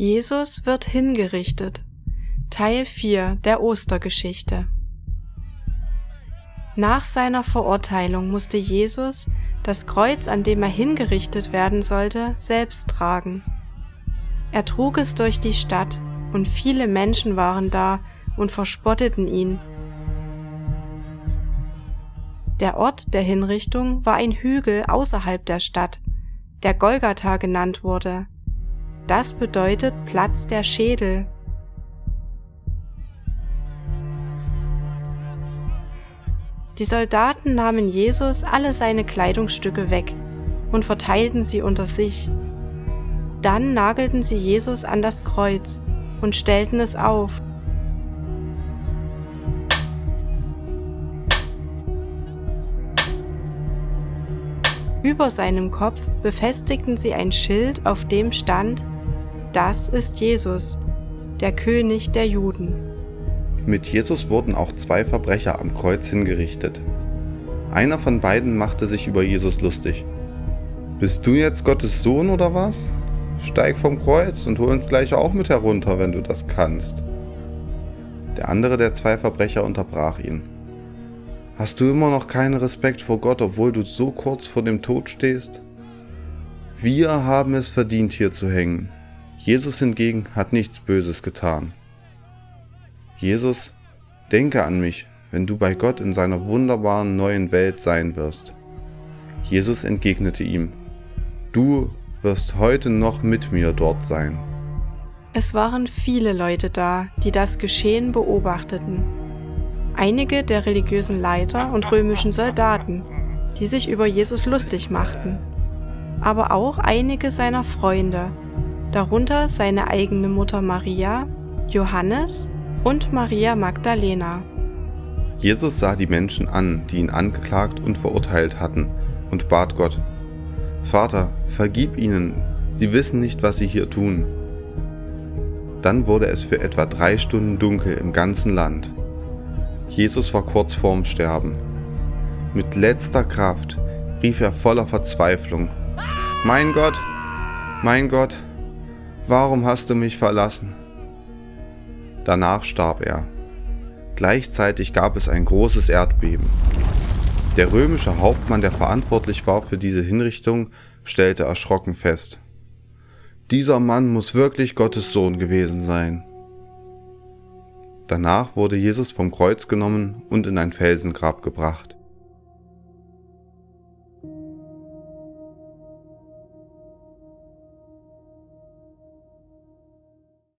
Jesus wird hingerichtet. Teil 4 der Ostergeschichte. Nach seiner Verurteilung musste Jesus das Kreuz, an dem er hingerichtet werden sollte, selbst tragen. Er trug es durch die Stadt, und viele Menschen waren da und verspotteten ihn. Der Ort der Hinrichtung war ein Hügel außerhalb der Stadt, der Golgatha genannt wurde. Das bedeutet Platz der Schädel. Die Soldaten nahmen Jesus alle seine Kleidungsstücke weg und verteilten sie unter sich. Dann nagelten sie Jesus an das Kreuz und stellten es auf. Über seinem Kopf befestigten sie ein Schild, auf dem stand, das ist Jesus, der König der Juden. Mit Jesus wurden auch zwei Verbrecher am Kreuz hingerichtet. Einer von beiden machte sich über Jesus lustig. Bist du jetzt Gottes Sohn oder was? Steig vom Kreuz und hol uns gleich auch mit herunter, wenn du das kannst. Der andere der zwei Verbrecher unterbrach ihn. Hast du immer noch keinen Respekt vor Gott, obwohl du so kurz vor dem Tod stehst? Wir haben es verdient, hier zu hängen. Jesus hingegen hat nichts Böses getan. Jesus, denke an mich, wenn du bei Gott in seiner wunderbaren neuen Welt sein wirst. Jesus entgegnete ihm, du wirst heute noch mit mir dort sein. Es waren viele Leute da, die das Geschehen beobachteten einige der religiösen Leiter und römischen Soldaten, die sich über Jesus lustig machten, aber auch einige seiner Freunde, darunter seine eigene Mutter Maria, Johannes und Maria Magdalena. Jesus sah die Menschen an, die ihn angeklagt und verurteilt hatten, und bat Gott, Vater, vergib ihnen, sie wissen nicht, was sie hier tun. Dann wurde es für etwa drei Stunden dunkel im ganzen Land. Jesus war kurz vorm Sterben. Mit letzter Kraft rief er voller Verzweiflung, Mein Gott, mein Gott, warum hast du mich verlassen? Danach starb er. Gleichzeitig gab es ein großes Erdbeben. Der römische Hauptmann, der verantwortlich war für diese Hinrichtung, stellte erschrocken fest. Dieser Mann muss wirklich Gottes Sohn gewesen sein. Danach wurde Jesus vom Kreuz genommen und in ein Felsengrab gebracht.